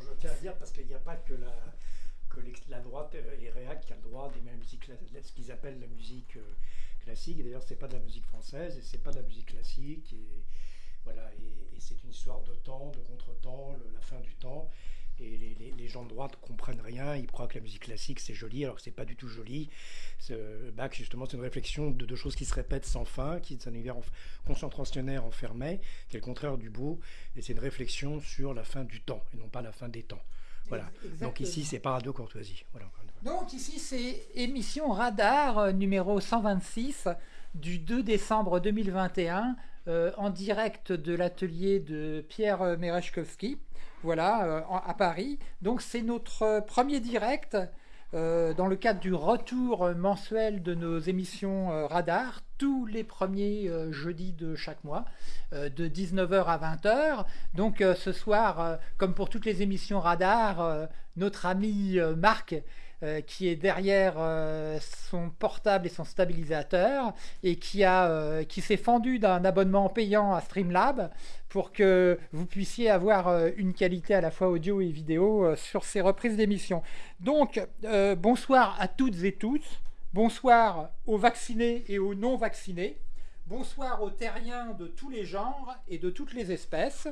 Je tiens à dire parce qu'il n'y a pas que la, la droite et Réac qui a le droit d'aimer la musique, ce qu'ils appellent la musique euh, classique. D'ailleurs, c'est pas de la musique française et c'est pas de la musique classique. Et voilà, et, et c'est une histoire de temps, de contre-temps, le- la fin du temps. Et les, gens de droite comprennent rien, ils croient que la musique classique c'est joli, alors que c'est pas du tout joli. Ce- Bach, justement, c'est une réflexion de, de choses qui se répètent sans fin, qui est un univers concentrationnaire enfermé, qui est le contraire du beau, et c'est une réflexion sur la fin du temps, et non pas la fin des temps. Voilà. Donc ici, c'est pas Radio Courtoisie. Voilà. Donc ici, c'est émission Radar euh, numéro 126 du 2 décembre 2021 euh, en direct de l'atelier de Pierre euh, Merechkowski, voilà, euh, à Paris. Donc c'est notre premier direct dans le cadre du retour mensuel de nos émissions Radar tous les premiers jeudis de chaque mois de 19h à 20h. Donc ce soir, comme pour toutes les émissions Radar, notre ami Marc euh, qui est derrière euh, son portable et son stabilisateur et qui, euh, qui s'est fendu d'un abonnement payant à Streamlab pour que vous puissiez avoir une qualité à la fois audio et vidéo sur ces reprises d'émissions. Donc, bonsoir à toutes et tous. Bonsoir aux vaccinés et aux non vaccinés. Bonsoir aux terriens de tous les genres et de toutes les espèces.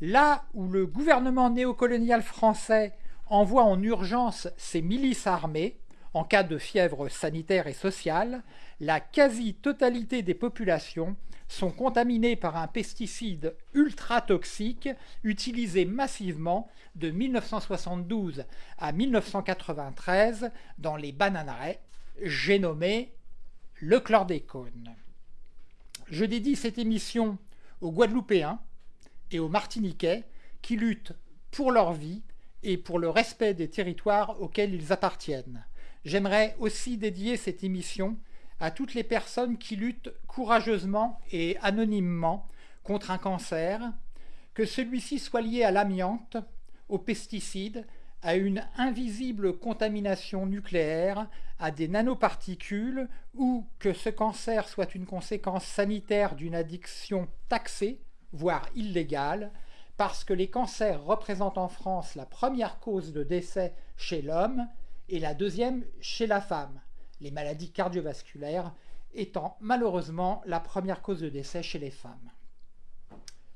Là où le gouvernement néocolonial français envoie en urgence ses milices armées en cas de fièvre sanitaire et sociale, la quasi-totalité des populations sont contaminées par un pesticide ultra toxique utilisé massivement de 1972 à 1993 dans les bananeraies, j'ai nommé le chlordécone. Je dédie cette émission aux Guadeloupéens et aux Martiniquais qui luttent pour leur vie et pour le respect des territoires auxquels ils appartiennent. J'aimerais aussi dédier cette émission à toutes les personnes qui luttent courageusement et anonymement contre un cancer, que celui-ci soit lié à l'amiante, aux pesticides, à une invisible contamination nucléaire, à des nanoparticules, ou que ce cancer soit une conséquence sanitaire d'une addiction taxée, voire illégale, parce que les cancers représentent en France la première cause de décès chez l'homme et la deuxième chez la femme, les maladies cardiovasculaires étant malheureusement la première cause de décès chez les femmes.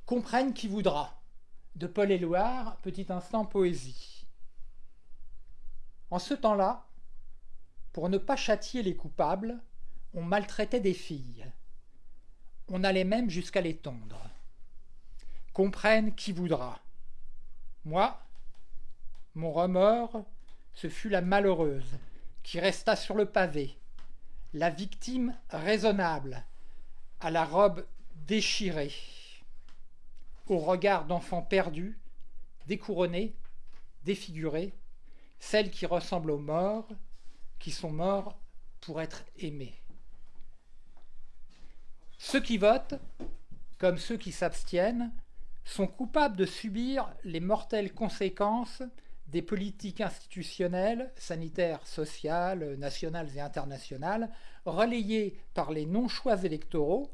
Comprenne qui voudra. De Paul Éluard, petit instant poésie. En ce temps-là, pour ne pas châtier les coupables, on maltraitait des filles. On allait même jusqu'à les tondre. Comprenne qui voudra. Moi, mon remords, ce fut la malheureuse qui resta sur le pavé, la victime raisonnable, à la robe déchirée, au regard d'enfants perdus, découronnés, défigurés, celle qui ressemble aux morts, qui sont morts pour être aimés. Ceux qui votent, comme ceux qui s'abstiennent, sont coupables de subir les mortelles conséquences des politiques institutionnelles, sanitaires, sociales, nationales et internationales, relayées par les non-choix électoraux,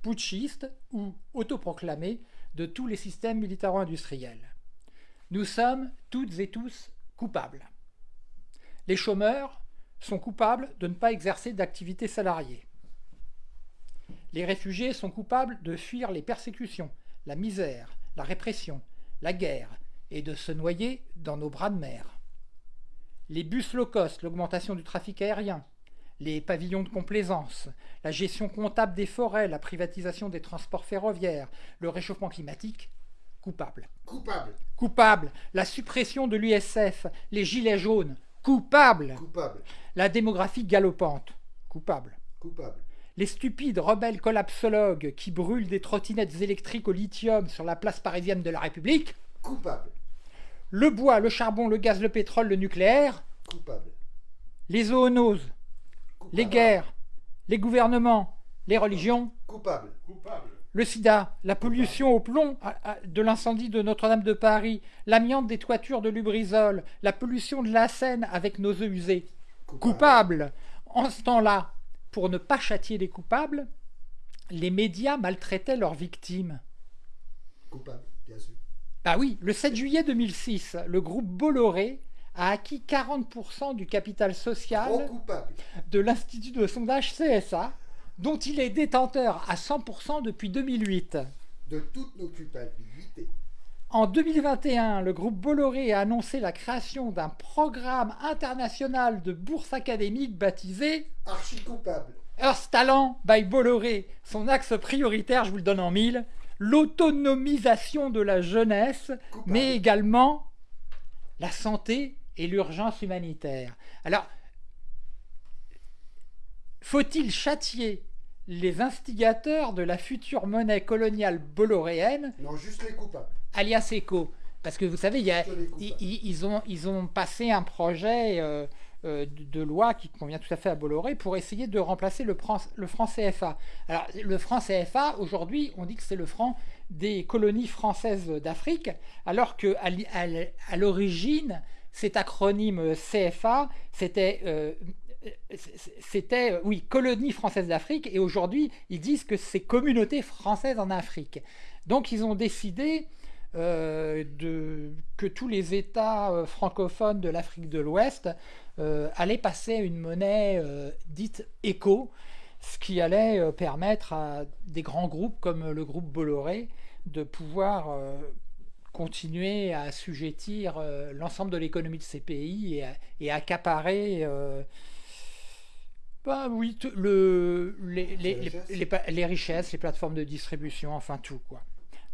putschistes ou autoproclamés de tous les systèmes militaro-industriels. Nous sommes toutes et tous coupables. Les chômeurs sont coupables de ne pas exercer d'activité salariée. Les réfugiés sont coupables de fuir les persécutions, la misère, la répression, la guerre et de se noyer dans nos bras de mer. Les bus low cost, l'augmentation du trafic aérien, les pavillons de complaisance, la gestion comptable des forêts, la privatisation des transports ferroviaires, le réchauffement climatique, coupable. Coupable. Coupable. La suppression de l'USF, les gilets jaunes, coupable. Coupable. La démographie galopante, coupable. Coupable. Les stupides rebelles collapsologues qui brûlent des trottinettes électriques au lithium sur la place parisienne de la République, Coupable. le bois, le charbon, le gaz, le pétrole, le nucléaire, Coupable. les zoonoses, les guerres, les gouvernements, les religions, Coupable. le sida, la pollution au plomb de l'incendie de Notre-Dame de Paris, l'amiante des toitures de Lubrizol, la pollution de la Seine avec nos eaux usées. Coupable. En ce temps-là, pour ne pas châtier les coupables, les médias maltraitaient leurs victimes. Coupable, bien sûr. Bah oui, le 7 juillet 2006, le groupe Bolloré a acquis 40% du capital social de l'Institut de sondage CSA, dont il est détenteur à 100% depuis 2008. De toutes nos culpabilités. En 2021, le groupe Bolloré a annoncé la création d'un programme international de bourse académique baptisé Archi coupable. Earth Talent by Bolloré. Son axe prioritaire, je vous le donne en mille, l'autonomisation de la jeunesse, Coupable. mais également la santé et l'urgence humanitaire. Alors, faut-il châtier les instigateurs de la future monnaie coloniale bolloréenne, Non, juste les coupables. Alias ECO Parce que vous savez, il y a- Que les coupables. ils, ont, ils ont passé un projet euh, euh, de, loi qui convient tout à fait à Bolloré pour essayer de remplacer le, franc- le franc CFA. Alors, le franc CFA, aujourd'hui, on dit que c'est le franc des colonies françaises d'Afrique, alors que à l'origine, cet acronyme CFA, c'était euh, c'était, oui, colonie française d'Afrique, et aujourd'hui, ils disent que c'est communauté française en Afrique. Donc, ils ont décidé euh, de, que tous les États euh, francophones de l'Afrique de l'Ouest euh, allaient passer à une monnaie dite éco, ce qui allait permettre à des grands groupes comme le groupe Bolloré de pouvoir continuer à assujettir euh, l'ensemble de l'économie de ces pays et, à- et accaparer euh, bah oui, tout- le, les, les- les richesses, les plateformes de distribution, enfin tout quoi.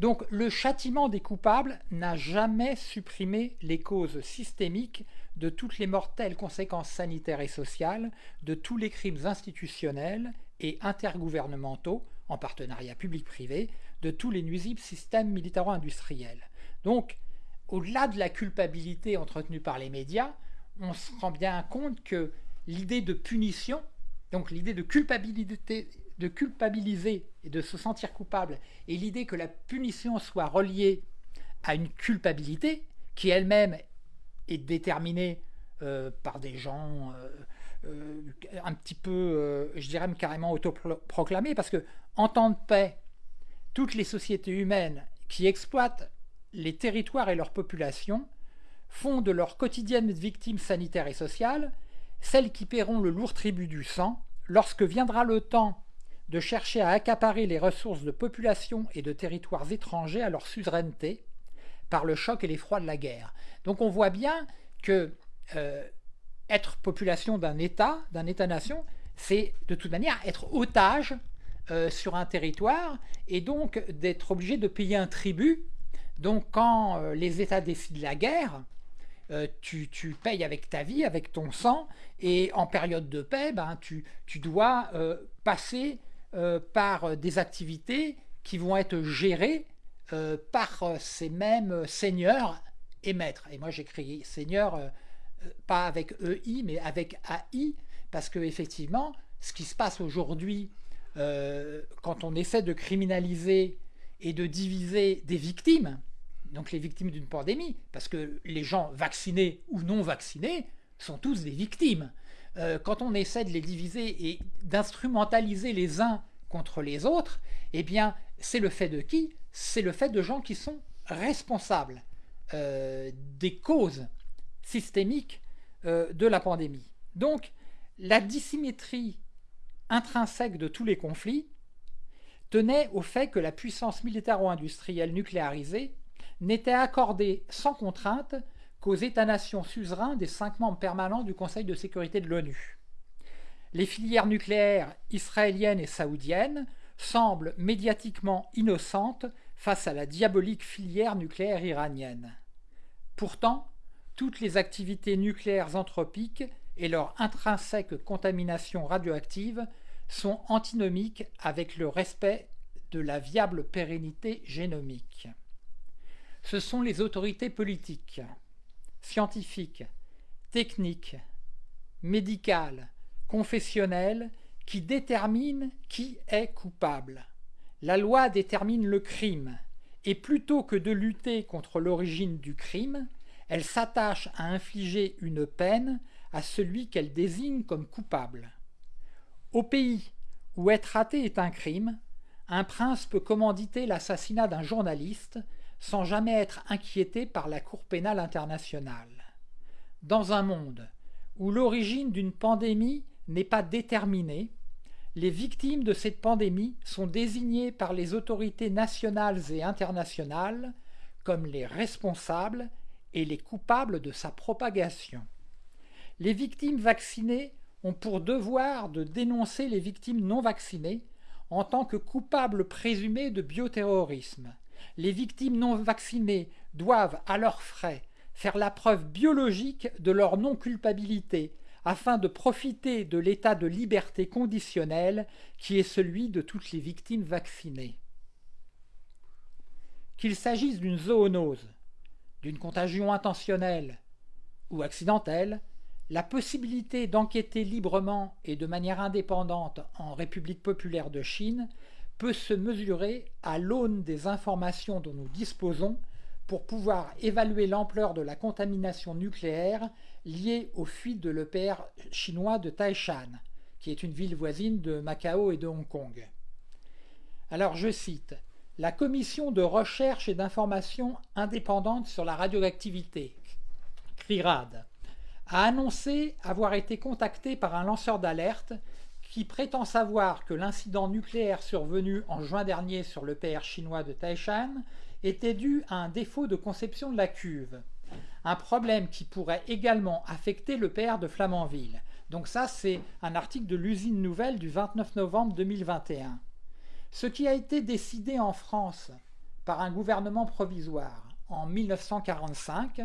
Donc le châtiment des coupables n'a jamais supprimé les causes systémiques de toutes les mortelles conséquences sanitaires et sociales, de tous les crimes institutionnels et intergouvernementaux, en partenariat public-privé, de tous les nuisibles systèmes militaro-industriels. Donc, au-delà de la culpabilité entretenue par les médias, on se rend bien compte que l'idée de punition, donc l'idée de culpabilité, de culpabiliser et de se sentir coupable, et l'idée que la punition soit reliée à une culpabilité qui elle-même est déterminée euh, par des gens euh, euh, un petit peu, je dirais même carrément autoproclamés, parce que en temps de paix, toutes les sociétés humaines qui exploitent les territoires et leurs populations font de leurs quotidiennes victimes sanitaires et sociales celles qui paieront le lourd tribut du sang lorsque viendra le temps de chercher à accaparer les ressources de populations et de territoires étrangers à leur suzeraineté par le choc et l'effroi de la guerre. Donc on voit bien que euh, être population d'un État, d'un État-nation, c'est de toute manière être otage euh, sur un territoire et donc d'être obligé de payer un tribut. Donc quand euh, les États décident la guerre, tu, tu payes avec ta vie, avec ton sang, et en période de paix, ben, tu, tu dois passer euh, par des activités qui vont être gérées euh, par euh, ces mêmes seigneurs et maîtres. Et moi j'écris seigneur euh, euh, pas avec EI mais avec AI parce que effectivement ce qui se passe aujourd'hui euh, quand on essaie de criminaliser et de diviser des victimes, donc les victimes d'une pandémie, parce que les gens vaccinés ou non vaccinés sont tous des victimes. Euh, quand on essaie de les diviser et d'instrumentaliser les uns contre les autres, eh bien, c'est le fait de qui? C'est le fait de gens qui sont responsables euh, des causes systémiques euh, de la pandémie. Donc, la dissymétrie intrinsèque de tous les conflits tenait au fait que la puissance militaro-industrielle nucléarisée n'était accordée sans contrainte qu'aux États-nations suzerains des cinq membres permanents du Conseil de sécurité de l'ONU. Les filières nucléaires israéliennes et saoudiennes semblent médiatiquement innocentes face à la diabolique filière nucléaire iranienne. Pourtant, toutes les activités nucléaires anthropiques et leur intrinsèque contamination radioactive sont antinomiques avec le respect de la viable pérennité génomique. Ce sont les autorités politiques, scientifiques, techniques, médicales, confessionnelles qui déterminent qui est coupable. La loi détermine le crime, et plutôt que de lutter contre l'origine du crime, elle s'attache à infliger une peine à celui qu'elle désigne comme coupable. Au pays où être athée est un crime, un prince peut commanditer l'assassinat d'un journaliste sans jamais être inquiété par la Cour pénale internationale. Dans un monde où l'origine d'une pandémie n'est pas déterminée, les victimes de cette pandémie sont désignées par les autorités nationales et internationales comme les responsables et les coupables de sa propagation. Les victimes vaccinées ont pour devoir de dénoncer les victimes non vaccinées en tant que coupables présumés de bioterrorisme. Les victimes non vaccinées doivent, à leurs frais, faire la preuve biologique de leur non-culpabilité afin de profiter de l'état de liberté conditionnelle qui est celui de toutes les victimes vaccinées. Qu'il s'agisse d'une zoonose, d'une contagion intentionnelle ou accidentelle, la possibilité d'enquêter librement et de manière indépendante en République populaire de Chine peut se mesurer à l'aune des informations dont nous disposons pour pouvoir évaluer l'ampleur de la contamination nucléaire liée aux fuites de l'EPR chinois de Taishan, qui est une ville voisine de Macao et de Hong Kong. Alors je cite La commission de recherche et d'information indépendante sur la radioactivité, CRIRAD, a annoncé avoir été contacté par un lanceur d'alerte qui prétend savoir que l'incident nucléaire survenu en juin dernier sur le PR chinois de Taishan était dû à un défaut de conception de la cuve. Un problème qui pourrait également affecter le PR de Flamanville. Donc ça, c'est un article de l'usine nouvelle du 29 novembre 2021. Ce qui a été décidé en France par un gouvernement provisoire en 1945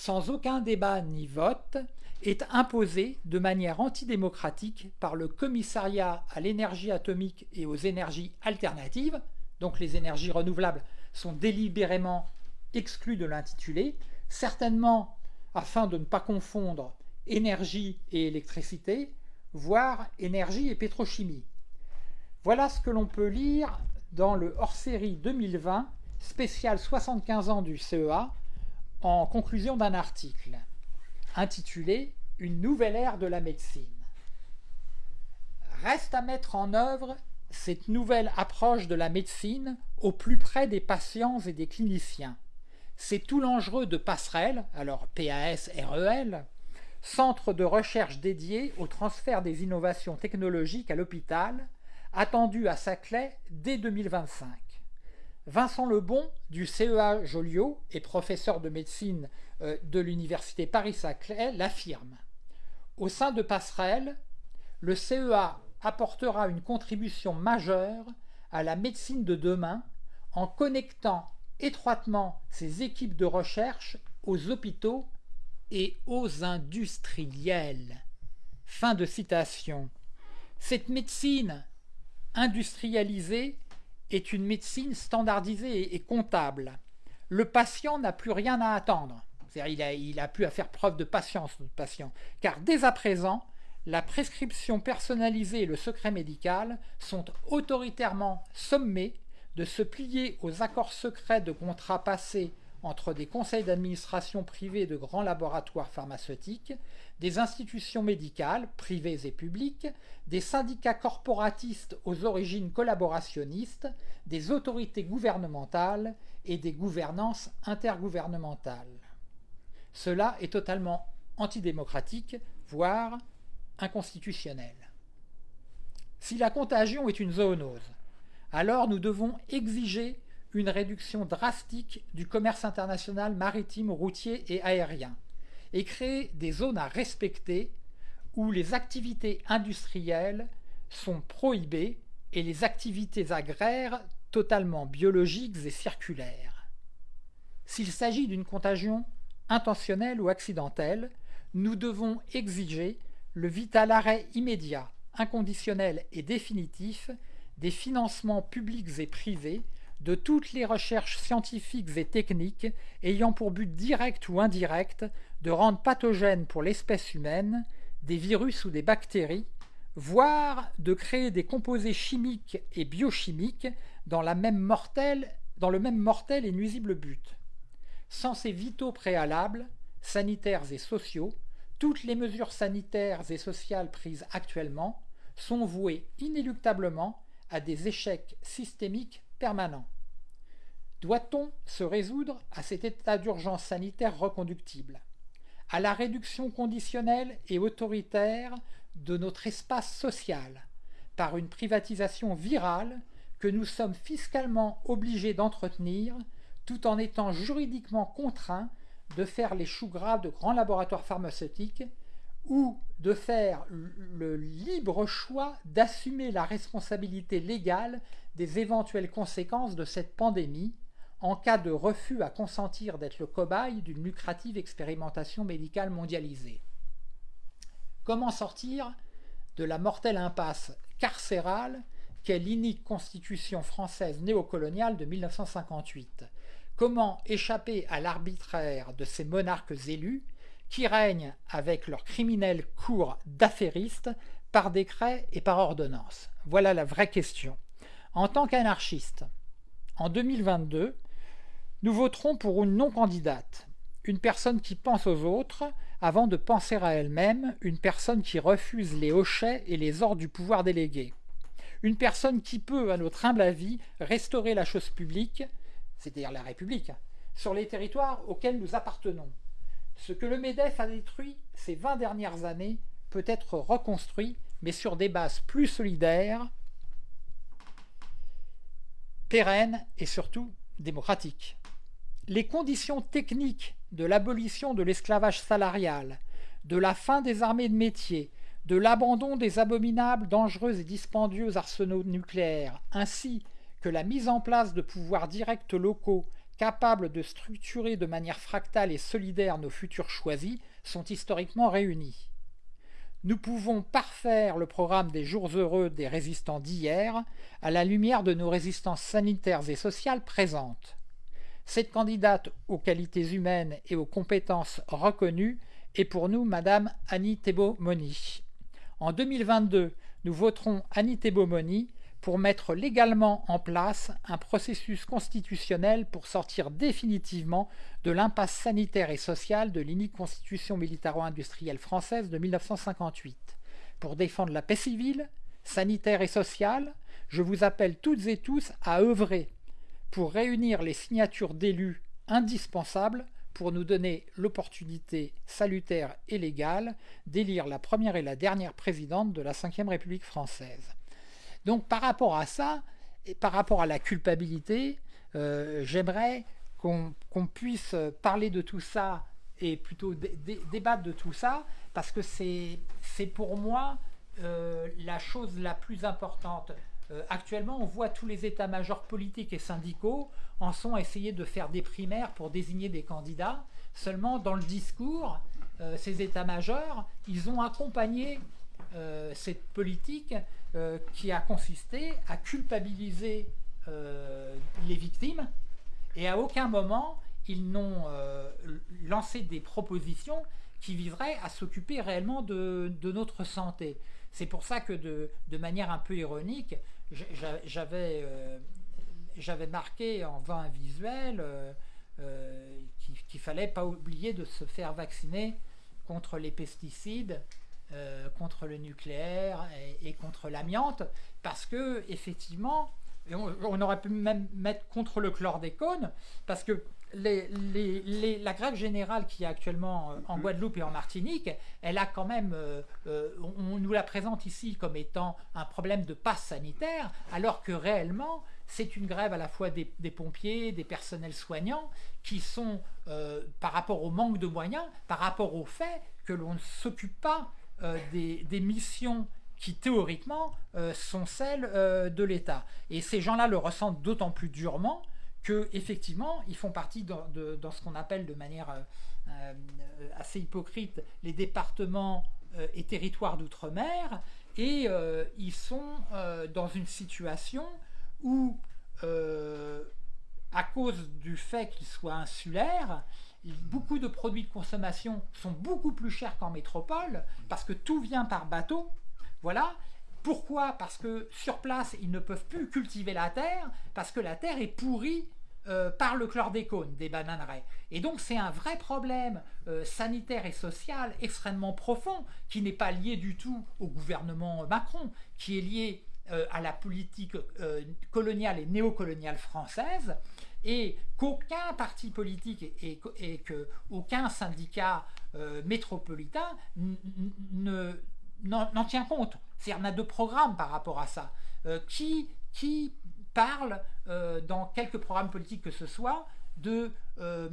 sans aucun débat ni vote, est imposé de manière antidémocratique par le commissariat à l'énergie atomique et aux énergies alternatives, donc les énergies renouvelables sont délibérément exclues de l'intitulé, certainement afin de ne pas confondre énergie et électricité, voire énergie et pétrochimie. Voilà ce que l'on peut lire dans le hors-série 2020, spécial 75 ans du CEA, en conclusion d'un article intitulé Une nouvelle ère de la médecine. Reste à mettre en œuvre cette nouvelle approche de la médecine au plus près des patients et des cliniciens. C'est tout l'enjeu de Passerelle, alors PAS-REL, centre de recherche dédié au transfert des innovations technologiques à l'hôpital, attendu à Saclay dès 2025. Vincent Lebon du CEA Joliot et professeur de médecine euh, de l'université Paris-Saclay l'affirme. Au sein de Passerelle, le CEA apportera une contribution majeure à la médecine de demain en connectant étroitement ses équipes de recherche aux hôpitaux et aux industriels. Fin de citation. Cette médecine industrialisée est une médecine standardisée et comptable. Le patient n'a plus rien à attendre. Il a, il a plus à faire preuve de patience, notre patient. Car dès à présent, la prescription personnalisée et le secret médical sont autoritairement sommés de se plier aux accords secrets de contrats passés entre des conseils d'administration privés de grands laboratoires pharmaceutiques, des institutions médicales, privées et publiques, des syndicats corporatistes aux origines collaborationnistes, des autorités gouvernementales et des gouvernances intergouvernementales. Cela est totalement antidémocratique, voire inconstitutionnel. Si la contagion est une zoonose, alors nous devons exiger une réduction drastique du commerce international maritime, routier et aérien, et créer des zones à respecter où les activités industrielles sont prohibées et les activités agraires totalement biologiques et circulaires. S'il s'agit d'une contagion intentionnelle ou accidentelle, nous devons exiger le vital arrêt immédiat, inconditionnel et définitif des financements publics et privés de toutes les recherches scientifiques et techniques ayant pour but direct ou indirect de rendre pathogènes pour l'espèce humaine des virus ou des bactéries, voire de créer des composés chimiques et biochimiques dans, le même mortel et nuisible but. Sans ces vitaux préalables, sanitaires et sociaux, toutes les mesures sanitaires et sociales prises actuellement sont voués inéluctablement à des échecs systémiques permanents. Doit-on se résoudre à cet état d'urgence sanitaire reconductible À la réduction conditionnelle et autoritaire de notre espace social par une privatisation virale que nous sommes fiscalement obligés d'entretenir tout en étant juridiquement contraints de faire les choux gras de grands laboratoires pharmaceutiques ou de faire le libre choix d'assumer la responsabilité légale des éventuelles conséquences de cette pandémie en cas de refus à consentir d'être le cobaye d'une lucrative expérimentation médicale mondialisée. Comment sortir de la mortelle impasse carcérale qu'est l'inique constitution française néocoloniale de 1958 Comment échapper à l'arbitraire de ces monarques élus qui règnent avec leurs criminels cours d'affairistes par décret et par ordonnance Voilà la vraie question. En tant qu'anarchiste, en 2022, nous voterons pour une non-candidate, une personne qui pense aux autres avant de penser à elle-même, une personne qui refuse les hochets et les ordres du pouvoir délégué, une personne qui peut, à notre humble avis, restaurer la chose publique, c'est-à-dire la République, sur les territoires auxquels nous appartenons. Ce que le MEDEF a détruit ces 20 dernières années peut être reconstruit, mais sur des bases plus solidaires, pérennes et surtout démocratiques. Les conditions techniques de l'abolition de l'esclavage salarial, de la fin des armées de métier, de l'abandon des abominables, dangereux et dispendieux arsenaux nucléaires, ainsi que la mise en place de pouvoirs directs locaux capables de structurer de manière fractale et solidaire nos futurs choisis, sont historiquement réunis. Nous pouvons parfaire le programme des jours heureux des résistants d'hier à la lumière de nos résistances sanitaires et sociales présentes. Cette candidate aux qualités humaines et aux compétences reconnues est pour nous Madame Annie Thébault-Moni. En 2022, nous voterons Annie Thébault-Moni pour mettre légalement en place un processus constitutionnel pour sortir définitivement de l'impasse sanitaire et sociale de l'unique constitution militaro-industrielle française de 1958. Pour défendre la paix civile, sanitaire et sociale, je vous appelle toutes et tous à œuvrer pour réunir les signatures d'élus indispensables pour nous donner l'opportunité salutaire et légale d'élire la première et la dernière présidente de la Ve République française. Donc par rapport à ça, et par rapport à la culpabilité, euh, j'aimerais qu'on puisse parler de tout ça et plutôt débattre de tout ça, parce que c'est pour moi euh, la chose la plus importante. Euh, actuellement, on voit tous les états-majors politiques et syndicaux en sont à essayer de faire des primaires pour désigner des candidats. Seulement, dans le discours, ces états-majors, ils ont accompagné cette politique euh, qui a consisté à culpabiliser euh, les victimes et à aucun moment ils n'ont euh, lancé des propositions qui viseraient à s'occuper réellement de, notre santé. C'est pour ça que de, manière un peu ironique, j'avais marqué en vain visuel qu'il ne fallait pas oublier de se faire vacciner contre les pesticides euh, contre le nucléaire et, contre l'amiante, parce que effectivement, on, aurait pu même mettre contre le chlordécone, parce que la grève générale qui est actuellement euh, en mm-hmm. Guadeloupe et en Martinique, elle a quand même, euh, on, nous la présente ici comme étant un problème de passe sanitaire, alors que réellement, c'est une grève à la fois des, pompiers, des personnels soignants, qui sont, par rapport au manque de moyens, par rapport au fait que l'on ne s'occupe pas euh, des, missions qui théoriquement euh, sont celles euh, de l'État. Et ces gens-là le ressentent d'autant plus durement que effectivement ils font partie dans, ce qu'on appelle de manière assez hypocrite les départements et territoires d'outre-mer et ils sont dans une situation où à cause du fait qu'ils soient insulaires, beaucoup de produits de consommation sont beaucoup plus chers qu'en métropole parce que tout vient par bateau. Voilà. Pourquoi? Parce que sur place, ils ne peuvent plus cultiver la terre parce que la terre est pourrie euh, par le chlordécone des bananeraies. Et donc c'est un vrai problème euh, sanitaire et social extrêmement profond qui n'est pas lié du tout au gouvernement Macron, qui est lié euh, à la politique coloniale et néocoloniale française et qu'aucun parti politique et, et, qu'aucun syndicat métropolitain n'en tient compte. C'est-à-dire n'a de programme par rapport à ça. qui, qui parle euh, dans quelques programmes politiques que ce soit de, euh,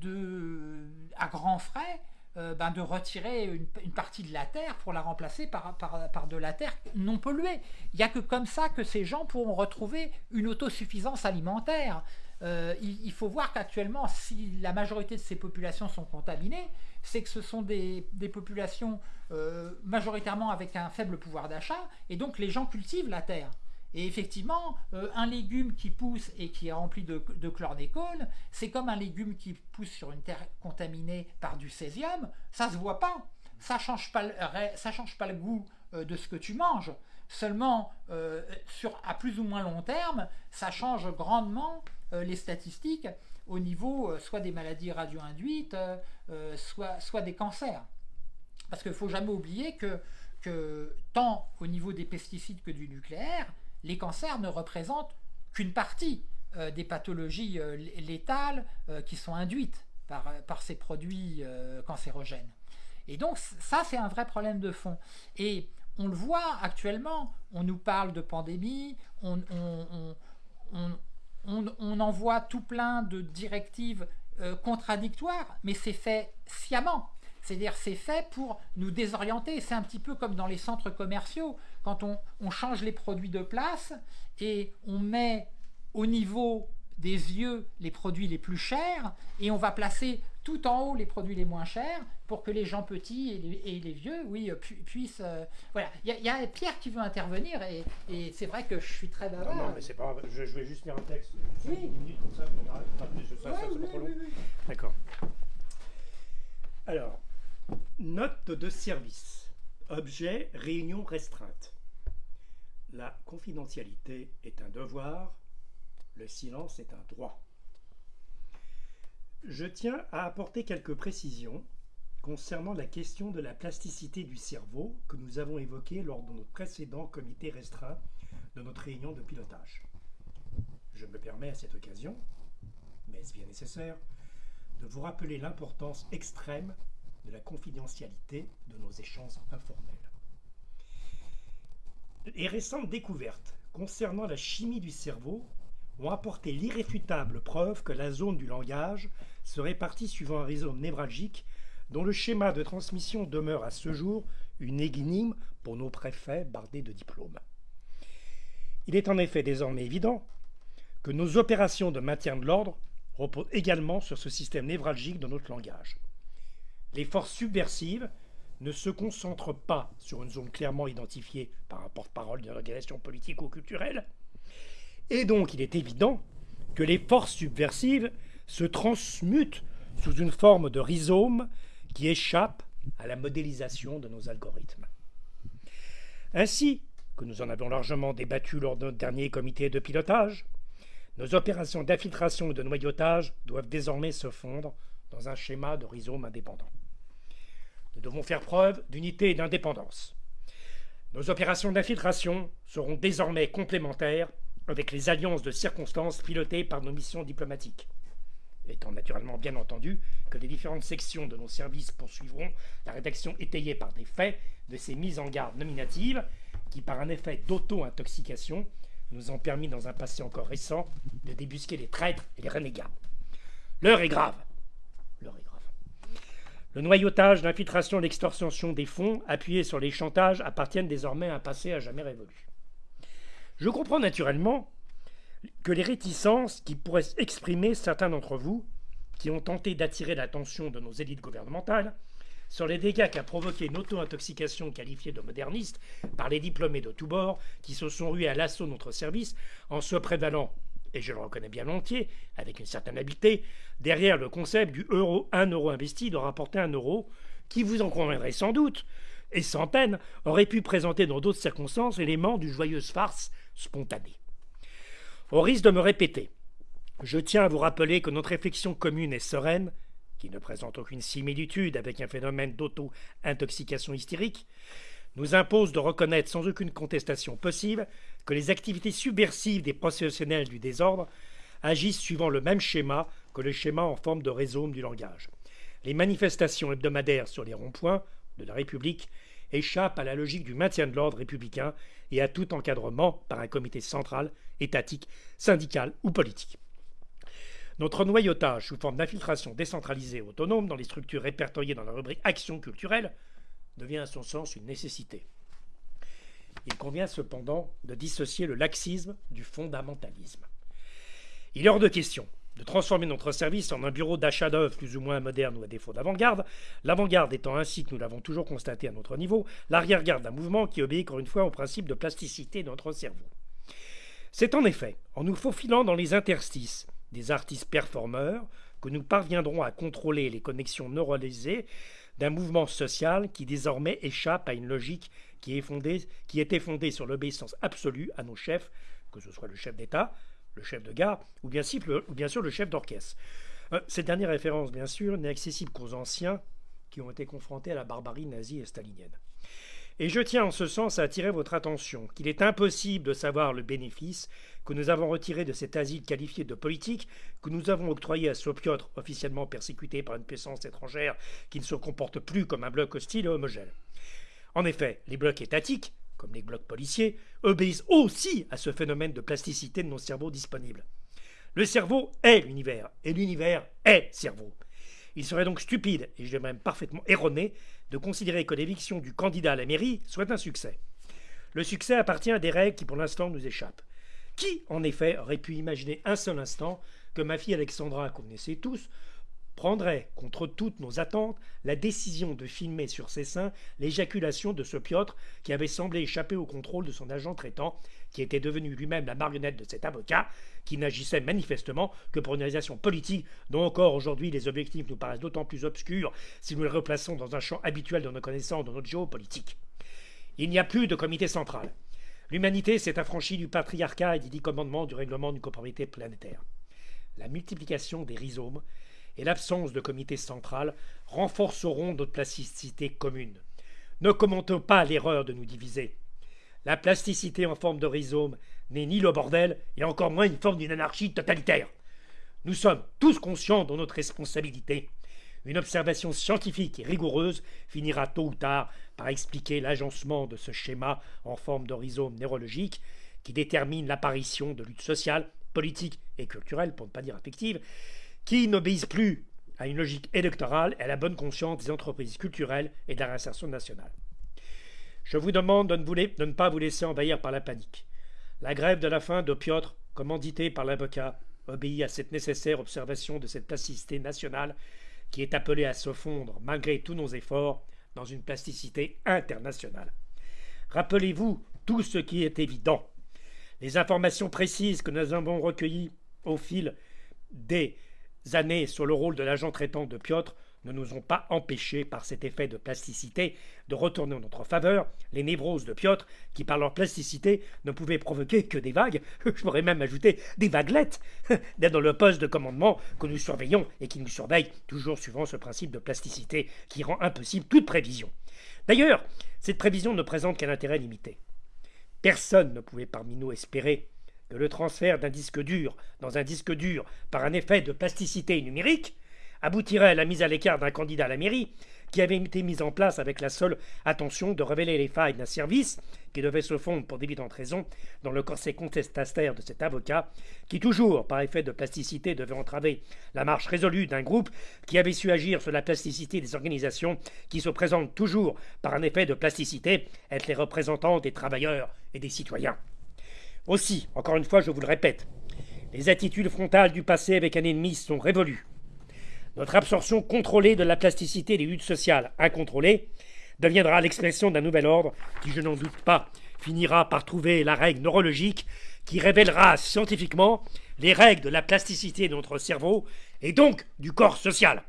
de à grands frais euh, ben de retirer une, partie de la terre pour la remplacer par, par, par de la terre non polluée. Il n'y a que comme ça que ces gens pourront retrouver une autosuffisance alimentaire. Il, faut voir qu'actuellement, si la majorité de ces populations sont contaminées, c'est que ce sont des, populations majoritairement avec un faible pouvoir d'achat, et donc les gens cultivent la terre. Et effectivement, euh, un légume qui pousse et qui est rempli de, chlordécone, c'est comme un légume qui pousse sur une terre contaminée par du césium, ça se voit pas. Ça change pas, ça change pas le goût euh, de ce que tu manges. Seulement, euh, sur, à plus ou moins long terme, ça change grandement les statistiques au niveau soit des maladies radio-induites, soit, soit des cancers. Parce qu'il ne faut jamais oublier que, tant au niveau des pesticides que du nucléaire, les cancers ne représentent qu'une partie euh, des pathologies euh, létales euh, qui sont induites par, ces produits cancérogènes. Et donc ça, c'est un vrai problème de fond. Et on le voit actuellement, on nous parle de pandémie, on envoie tout plein de directives contradictoires, mais c'est fait sciemment. C'est-à-dire c'est fait pour nous désorienter. C'est un petit peu comme dans les centres commerciaux, quand on, change les produits de place et on met au niveau des yeux les produits les plus chers et on va placer tout en haut les produits les moins chers pour que les gens petits et les, vieux, oui, puissent... Euh, voilà, il y, a Pierre qui veut intervenir et, c'est vrai que je suis très bavard. Non, non mais c'est pas je, je, vais juste lire un texte. Oui. D'accord. Alors, Note de service. Objet réunion restreinte. La confidentialité est un devoir, le silence est un droit. Je tiens à apporter quelques précisions concernant la question de la plasticité du cerveau que nous avons évoquée lors de notre précédent comité restreint de notre réunion de pilotage. Je me permets à cette occasion, mais est-ce bien nécessaire, de vous rappeler l'importance extrême de la confidentialité de nos échanges informels. Les récentes découvertes concernant la chimie du cerveau ont apporté l'irréfutable preuve que la zone du langage se répartit suivant un réseau névralgique dont le schéma de transmission demeure à ce jour une énigme pour nos préfets bardés de diplômes. Il est en effet désormais évident que nos opérations de maintien de l'ordre reposent également sur ce système névralgique de notre langage. Les forces subversives ne se concentrent pas sur une zone clairement identifiée par un porte-parole d'une organisation politique ou culturelle. Et donc il est évident que les forces subversives se transmutent sous une forme de rhizome qui échappe à la modélisation de nos algorithmes. Ainsi que nous en avons largement débattu lors de notre dernier comité de pilotage, nos opérations d'infiltration et de noyautage doivent désormais se fondre dans un schéma de rhizome indépendant. Nous devons faire preuve d'unité et d'indépendance. Nos opérations d'infiltration seront désormais complémentaires avec les alliances de circonstances pilotées par nos missions diplomatiques. Étant naturellement bien entendu que les différentes sections de nos services poursuivront la rédaction étayée par des faits de ces mises en garde nominatives qui, par un effet d'auto-intoxication, nous ont permis dans un passé encore récent de débusquer les traîtres et les renégats. L'heure est grave. Le noyautage, l'infiltration l'extorsion des fonds, appuyés sur les chantages, appartiennent désormais à un passé à jamais révolu. Je comprends naturellement que les réticences qui pourraient exprimer certains d'entre vous, qui ont tenté d'attirer l'attention de nos élites gouvernementales, sur les dégâts qu'a provoqué une auto-intoxication qualifiée de moderniste par les diplômés de tous bords qui se sont rués à l'assaut de notre service en se prévalant et je le reconnais bien entier, avec une certaine habileté, derrière le concept du euro, 1 euro investi doit rapporter un euro, qui vous en conviendrez sans doute, et sans peine, aurait pu présenter dans d'autres circonstances l'élément d'une joyeuse farce spontanée. Au risque de me répéter, Je tiens à vous rappeler que notre réflexion commune est sereine, qui ne présente aucune similitude avec un phénomène d'auto-intoxication hystérique, nous impose de reconnaître sans aucune contestation possible que les activités subversives des professionnels du désordre agissent suivant le même schéma que le schéma en forme de rhizome du langage. Les manifestations hebdomadaires sur les ronds-points de la République échappent à la logique du maintien de l'ordre républicain et à tout encadrement par un comité central, étatique, syndical ou politique. Notre noyautage sous forme d'infiltration décentralisée et autonome dans les structures répertoriées dans la rubrique Action culturelle devient à son sens une nécessité. Il convient cependant de dissocier le laxisme du fondamentalisme. Il est hors de question de transformer notre service en un bureau d'achat d'œuvres plus ou moins moderne ou à défaut d'avant-garde, l'avant-garde étant ainsi que nous l'avons toujours constaté à notre niveau, l'arrière-garde d'un mouvement qui obéit encore une fois au principe de plasticité de notre cerveau. C'est en effet en nous faufilant dans les interstices des artistes performeurs que nous parviendrons à contrôler les connexions neuralisées d'un mouvement social qui désormais échappe à une logique qui, est qui était fondée sur l'obéissance absolue à nos chefs, que ce soit le chef d'État, le chef de gare ou bien, sûr le chef d'orchestre. Euh, cette dernière référence, bien sûr, n'est accessible qu'aux anciens qui ont été confrontés à la barbarie nazie et stalinienne. Et je tiens en ce sens à attirer votre attention qu'il est impossible de savoir le bénéfice que nous avons retiré de cet asile qualifié de politique que nous avons octroyé à Sopiotr, officiellement persécuté par une puissance étrangère qui ne se comporte plus comme un bloc hostile et homogène. En effet, les blocs étatiques, comme les blocs policiers, obéissent aussi à ce phénomène de plasticité de nos cerveaux disponibles. Le cerveau est l'univers, et l'univers est cerveau. Il serait donc stupide, et je dirais même parfaitement erroné, de considérer que l'éviction du candidat à la mairie soit un succès. Le succès appartient à des règles qui pour l'instant nous échappent. Qui, en effet, aurait pu imaginer un seul instant que ma fille Alexandra, qu'on connaissait tous, prendrait, contre toutes nos attentes, la décision de filmer sur ses seins l'éjaculation de ce Piotr qui avait semblé échapper au contrôle de son agent traitant, qui était devenu lui-même la marionnette de cet avocat, qui n'agissait manifestement que pour une réalisation politique dont encore aujourd'hui les objectifs nous paraissent d'autant plus obscurs si nous les replaçons dans un champ habituel de nos connaissances de notre géopolitique. Il n'y a plus de comité central. L'humanité s'est affranchie du patriarcat et des dix commandements du règlement d'une propriété planétaire. La multiplication des rhizomes et l'absence de comité central renforceront notre plasticité commune. Ne commentons pas l'erreur de nous diviser. La plasticité en forme de rhizome n'est ni le bordel et encore moins une forme d'une anarchie totalitaire. Nous sommes tous conscients de notre responsabilité. Une observation scientifique et rigoureuse finira tôt ou tard par expliquer l'agencement de ce schéma en forme de rhizome neurologique qui détermine l'apparition de luttes sociales, politiques et culturelles, pour ne pas dire affectives, qui n'obéissent plus à une logique électorale et à la bonne conscience des entreprises culturelles et de la réinsertion nationale. Je vous demande de ne, pas vous laisser envahir par la panique. La grève de la faim de Piotr, commanditée par l'avocat, obéit à cette nécessaire observation de cette plasticité nationale qui est appelée à se fondre, malgré tous nos efforts, dans une plasticité internationale. Rappelez-vous tout ce qui est évident. Les informations précises que nous avons recueillies au fil des années sur le rôle de l'agent traitant de Piotr ne nous ont pas empêchés, par cet effet de plasticité, de retourner en notre faveur les névroses de Piotr, qui par leur plasticité ne pouvaient provoquer que des vagues, je pourrais même ajouter des vaguelettes, dans le poste de commandement que nous surveillons et qui nous surveille, toujours suivant ce principe de plasticité qui rend impossible toute prévision. D'ailleurs, cette prévision ne présente qu'un intérêt limité. Personne ne pouvait parmi nous espérer le transfert d'un disque dur dans un disque dur par un effet de plasticité numérique aboutirait à la mise à l'écart d'un candidat à la mairie qui avait été mis en place avec la seule attention de révéler les failles d'un service qui devait se fondre pour d'évidentes raisons dans le corset contestataire de cet avocat, qui toujours, par effet de plasticité, devait entraver la marche résolue d'un groupe qui avait su agir sur la plasticité des organisations qui se présentent toujours par un effet de plasticité, être les représentants des travailleurs et des citoyens. Aussi, encore une fois, je vous le répète, les attitudes frontales du passé avec un ennemi sont révolues. Notre absorption contrôlée de la plasticité des luttes sociales incontrôlées deviendra l'expression d'un nouvel ordre qui, je n'en doute pas, finira par trouver la règle neurologique qui révélera scientifiquement les règles de la plasticité de notre cerveau et donc du corps social.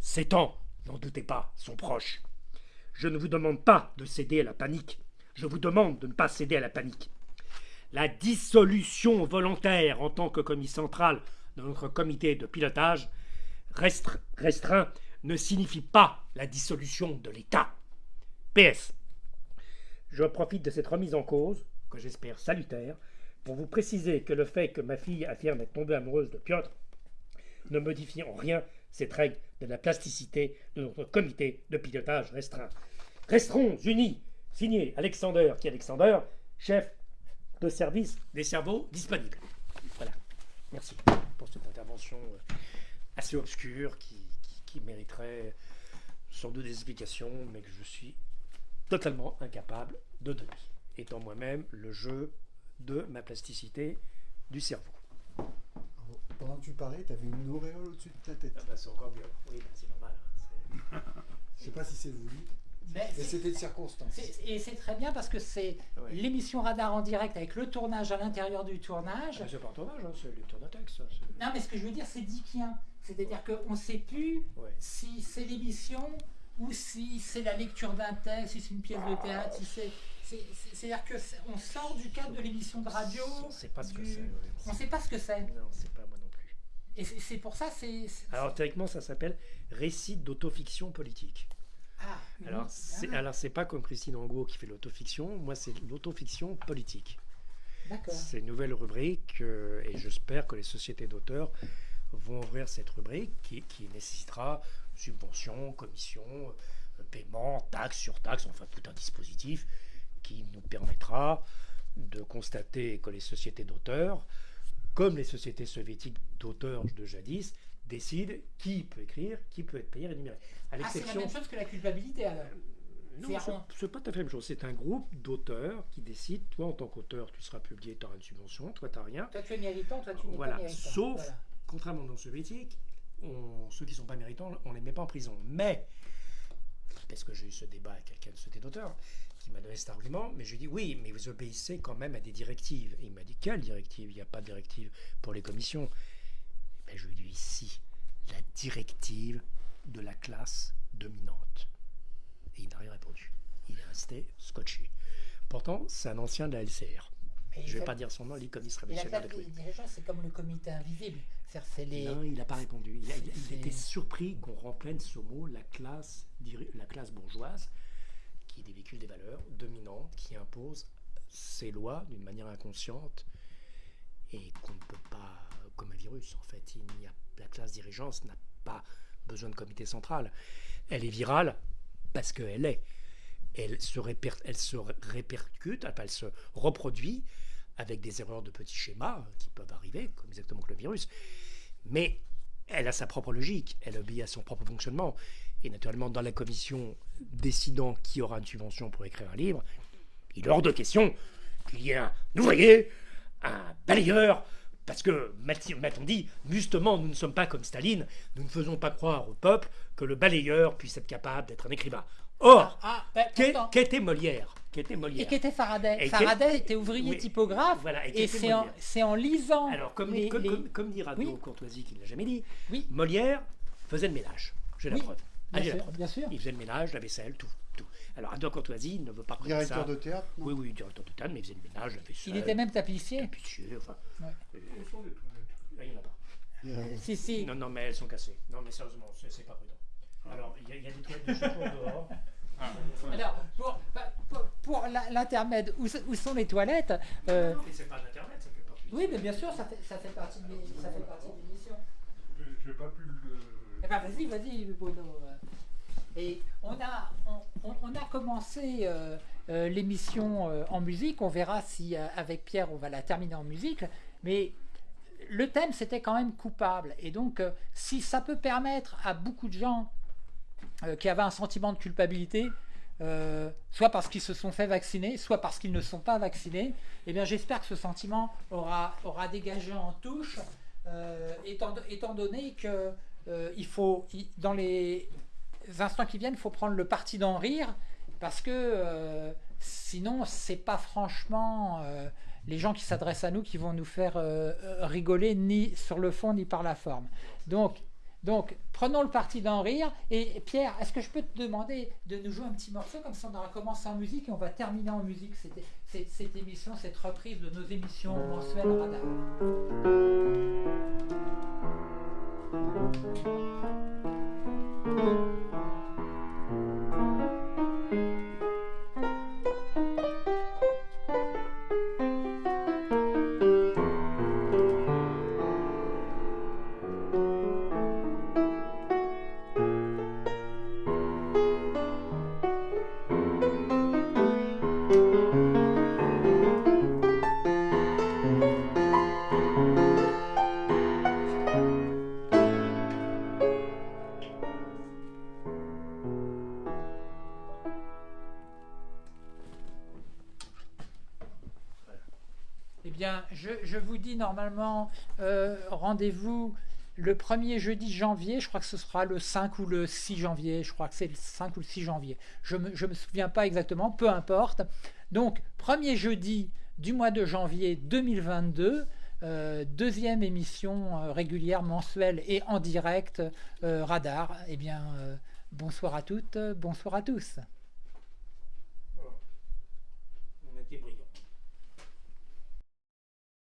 Ces temps, n'en doutez pas, sont proches. Je ne vous demande pas de céder à la panique. Je vous demande de ne pas céder à la panique la dissolution volontaire en tant que commis central de notre comité de pilotage restre- restreint ne signifie pas la dissolution de l'État. PS. Je profite de cette remise en cause, que j'espère salutaire, pour vous préciser que le fait que ma fille affirme être tombée amoureuse de Piotr ne modifie en rien cette règle de la plasticité de notre comité de pilotage restreint. Resterons unis, signé Alexander qui Alexander, chef de service des cerveaux disponibles. Voilà. Merci pour cette intervention euh, assez obscure qui, qui- qui mériterait sans doute des explications, mais que je suis totalement incapable de donner, étant moi-même le jeu de ma plasticité du cerveau. Pendant que tu parlais, tu avais une auréole au-dessus de ta tête. Ah bah, c'est encore mieux. Oui, bah, c'est normal. hein, Je sais pas si c'est voulu, Mais c'était de circonstance. et c'est très bien parce que c'est Ouais. l'émission Radar en direct avec le tournage à l'intérieur du tournage. c'est- c'est pas un tournage, hein, c'est lecture de texte. Non, mais ce que je veux dire, c'est dickien. C'est-à-dire qu'on ne sait plus Ouais. si c'est l'émission ou si c'est la lecture d'un texte, si c'est une pièce de théâtre, si c'est. c'est- c'est- C'est-à-dire qu'on sort du cadre de l'émission de radio. On sait pas ce que c'est. ouais. On ne sait pas ce que c'est. Non, c'est pas moi non plus. Et c'est pour ça, c'est- Alors théoriquement, ça s'appelle récit d'autofiction politique. Ah, Alors, c'est, alors c'est pas comme Christine Angot qui fait l'autofiction, moi c'est l'autofiction politique. D'accord. C'est une nouvelle rubrique euh, et j'espère que les sociétés d'auteurs vont ouvrir cette rubrique qui, qui nécessitera subventions, commissions, euh, paiements, taxes sur taxes, enfin tout un dispositif qui nous permettra de constater que les sociétés d'auteurs, comme les sociétés soviétiques d'auteurs de jadis, décident qui peut écrire, qui peut être payé, rémunéré. À Ah, c'est la même chose que la culpabilité alors. non, C'est c'est- pas tout à fait la même chose. C'est un groupe d'auteurs qui décide, toi en tant qu'auteur, tu seras publié, tu auras une subvention, toi tu n'as rien. Toi tu es méritant, toi tu n'es Voilà. pas méritant. Sauf, Voilà. contrairement aux soviétiques, on- ceux qui sont pas méritants, on les met pas en prison. Mais, parce que j'ai eu ce débat avec quelqu'un de société d'auteurs qui m'a donné cet argument, mais je lui ai dit oui, mais vous obéissez quand même à des directives. Et il m'a dit quelle directive? Il n'y a pas de directive pour les commissions. Ben, je lui ai dit ici, la directive de la classe dominante. Et il n'a rien répondu. Il est resté scotché. Pourtant, c'est un ancien de la LCR. Je ne vais pas dire son nom, il la révolutionnaire de c'est comme le comité invisible. Les. Non, il n'a pas répondu. Il, a- il- était surpris qu'on remplène ce mot, la classe, la classe bourgeoise, qui véhicule des valeurs dominantes, qui impose ses lois d'une manière inconsciente et qu'on ne peut pas, comme un virus en fait. La classe dirigeante n'a pas besoin de comité central. Elle est virale parce qu'elle est. Elle se, répercute, elle se reproduit avec des erreurs de petits schémas qui peuvent arriver, comme exactement que le virus. Mais elle a sa propre logique, elle obéit à son propre fonctionnement. Et naturellement, dans la commission décidant qui aura une subvention pour écrire un livre, il est hors de question qu'il y ait un ouvrier, un balayeur, parce que, m'a-t-on dit, justement, nous ne sommes pas comme Staline, nous ne faisons pas croire au peuple que le balayeur puisse être capable d'être un écrivain. Or, Ah, ben, qu'est- pourtant. qu'était Molière? Qu'était Et Molière qu'était Faraday? Et Faraday était ouvrier oui, typographe. voilà, et et c'est en, lisant. Alors, comme, les- comme, les- comme- comme dit Radio Oui. Courtoisie, qui ne l'a jamais dit, Oui. Molière faisait le ménage. J'ai la preuve. Ah, Bien la sûr, preuve. bien sûr. Il faisait le ménage, la vaisselle, tout. Alors, Radio Courtoisie ne veut pas reconnaître ça. Directeur de théâtre non Oui, oui, directeur de théâtre, mais il faisait le ménage, la vaisselle. Il était même tapissier. tapissier, enfin. Ouais. euh, là, il n'y en a pas. Euh, Si, si. Non, non, mais elles sont cassées. Non, mais sérieusement, c'est pas prudent. Alors, il y, a- il y a des toilettes de secours dehors. Alors, pour, bah, pour, l'intermède, où, sont les toilettes euh, Non, mais c'est pas d'Internet, ça fait partie. Oui, mais bien sûr, ça fait, ça fait partie de ça l'émission. Je n'ai pas pu le. Eh ben, vas-y, vas-y, Bruno. Et on a, on, a commencé euh, euh, l'émission euh, en musique. On verra si avec Pierre on va la terminer en musique. Mais le thème c'était quand même coupable. Et donc, si ça peut permettre à beaucoup de gens qui avaient un sentiment de culpabilité, soit parce qu'ils se sont fait vacciner, soit parce qu'ils ne sont pas vaccinés, eh bien j'espère que ce sentiment aura, aura dégagé en touche, étant, étant donné que il faut, dans les instants qui viennent, il faut prendre le parti d'en rire, parce que euh, sinon, c'est pas franchement euh, les gens qui s'adressent à nous qui vont nous faire euh, euh, rigoler, ni sur le fond, ni par la forme. Donc, Donc, prenons le parti d'en rire. Et Pierre, est-ce que je peux te demander de nous jouer un petit morceau Comme ça, on aura commencé en musique et on va terminer en musique cette, cette- émission, cette reprise de nos émissions mensuelles Radar. Eh normalement euh, rendez-vous le premier jeudi janvier. Je crois que ce sera le 5 ou le 6 janvier. Je crois que c'est le 5 ou le 6 janvier. Je ne me, me souviens pas exactement, peu importe. Donc, premier jeudi du mois de janvier 2022. euh, deuxième émission euh, régulière, mensuelle et en direct, Radar. Eh bien, bonsoir à toutes, bonsoir à tous.